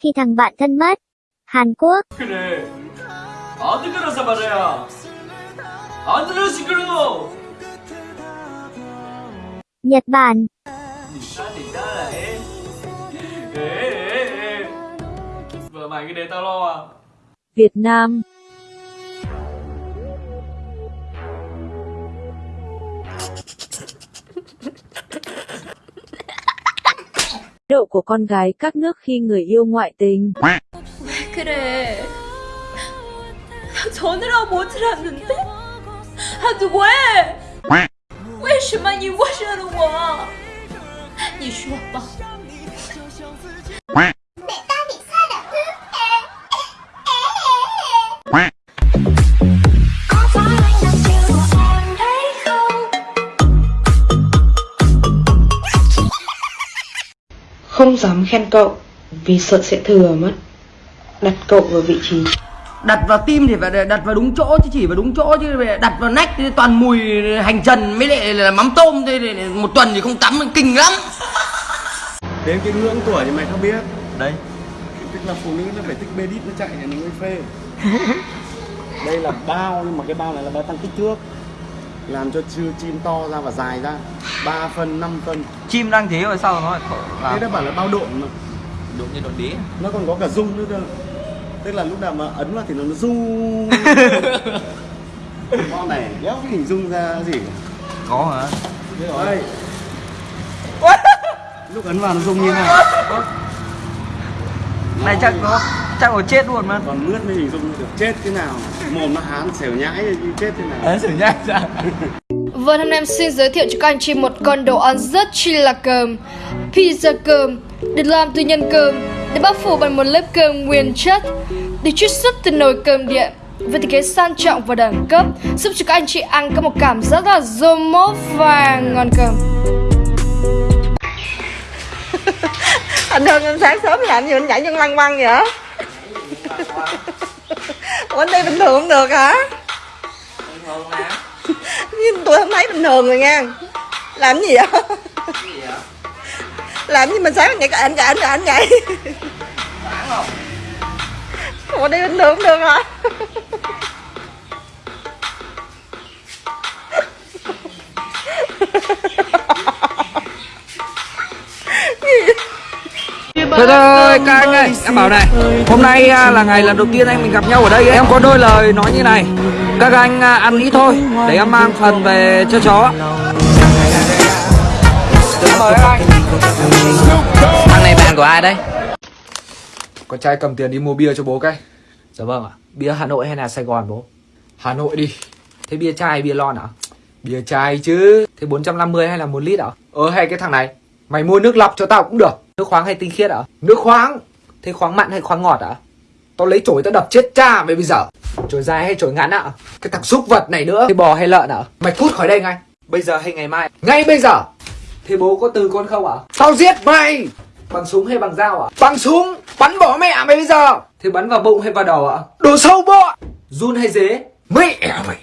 Khi thằng bạn thân mất. Hàn Quốc. 그래 안 들어서 말이야 안 들어 시끄러워 Nhật Bản. Sao thì đó là em Ê ê ê Vợ mày cứ để tao lo à Việt Nam độ của con gái các nước khi người yêu ngoại tình. 그래. 전화를 못 들었는데? 아, 누구 왜? 왜 10만이 와시는 거야? 니 Không dám khen cậu vì sợ sẽ thừa mất. Đặt cậu vào vị trí. Đặt vào tim thì phải đặt vào đúng chỗ chứ chỉ vào đúng chỗ chứ. Phải đặt vào nách thì toàn mùi hành trần mới lại là mắm tôm. Thế một tuần thì không tắm kinh lắm. Đến cái ngưỡng tuổi thì mày không biết? Đây. Tức là phụ nữ nó phải thích bê đít nó chạy thì nó mới phê. Đây là bao nhưng mà cái bao này là bao tăng kích thước Làm cho chưa chim to ra và dài ra. 3 phân, 5 phân. Chim đang thế rồi sao nó lại khổ Thế làm nó bảo là bao độn mà. Đúng như đồn đĩ Nó còn có cả rung nữa cơ. Tức là lúc nào mà ấn vào thì nó rung. Con này đéo cái hình dung ra gì? Có hả? Đây Lúc ấn vào nó rung như thế nào? Này chắc nó chắc nó chết luôn mà. Còn mướt mới hình dung được chết thế nào? Mồm nó hán xẻo nhãi như chết thế nào? Xử nhai ra Vâng, hôm nay em xin giới thiệu cho các anh chị một con đồ ăn rất chi là cơm. Pizza cơm Được làm từ nhân cơm Được bao phủ bằng một lớp cơm nguyên chất Được chiết xuất từ nồi cơm điện. Với thiết kế sang trọng và đẳng cấp giúp cho các anh chị ăn có một cảm giác là rôm mốt và ngon cơm. Anh Hưng anh sáng sớm làm gì anh nhảy chân lăng quăng vậy Ủa anh đi bình thường không được hả? Nhưng tôi không thấy bình thường rồi nha. Làm gì vậy? Làm gì mình sáng nhảy cả anh cả anh cả anh nhảy? Ủa đi bình thường không được hả? Thôi thôi các anh ơi, em bảo này Hôm nay à, là ngày lần đầu tiên anh mình gặp nhau ở đây Em có đôi lời nói như này Các anh à, ăn ít thôi Để em mang phần về cho chó. Mời các anh. Thằng này bạn của ai đấy? Con trai cầm tiền đi mua bia cho bố cái. Dạ vâng ạ. Bia Hà Nội hay là Sài Gòn bố? Hà Nội đi. Thế bia chai hay bia lon à Bia chai chứ. Thế 450 hay là 1 lít à Ờ hay cái thằng này Mày mua nước lọc cho tao cũng được Nước khoáng hay tinh khiết à Nước khoáng. Thế khoáng mặn hay khoáng ngọt à Tao lấy chổi tao đập chết cha mày bây giờ. Chổi dài hay chổi ngắn ạ? Cái thằng xúc vật này nữa. Thế bò hay lợn à Mày cút khỏi đây ngay. Bây giờ hay ngày mai? Ngay bây giờ. Thế bố có từ con không à Tao giết mày. Bằng súng hay bằng dao à Bằng súng. Bắn bỏ mẹ mày bây giờ. Thế bắn vào bụng hay vào đầu à Đồ sâu bọ. Run hay dế? Mẹ mày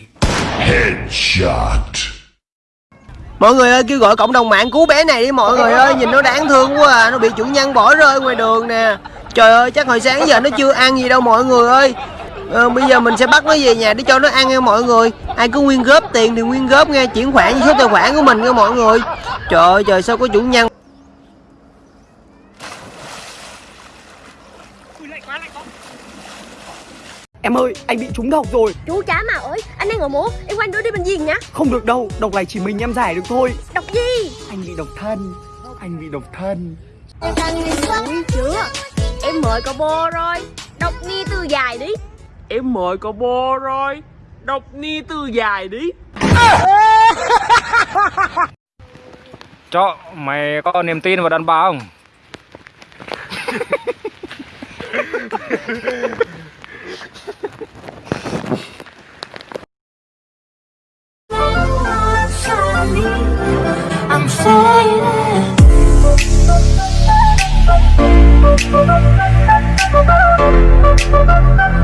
mọi người ơi kêu gọi cộng đồng mạng cứu bé này đi mọi người ơi. Nhìn nó đáng thương quá à nó bị chủ nhân bỏ rơi ngoài đường nè. Trời ơi chắc hồi sáng giờ nó chưa ăn gì đâu mọi người ơi. Ờ, bây giờ mình sẽ bắt nó về nhà để cho nó ăn nha mọi người. Ai có nguyên góp tiền thì nguyên góp nghe chuyển khoản với số tài khoản của mình nha mọi người. Trời ơi trời sao có chủ nhân? Em ơi, anh bị trúng độc rồi. Chú chả mà ơi anh đang ngồi múa em quanh đưa đi bệnh viện nhá. Không được đâu, độc này chỉ mình em giải được thôi. Đọc gì? Anh bị độc thân Anh bị độc thân. Ui chưa em mời cậu bô rồi đọc ni từ dài đi. Em mời cậu bô rồi Độc ni từ dài đi. Cho mày có niềm tin vào đàn bà không? say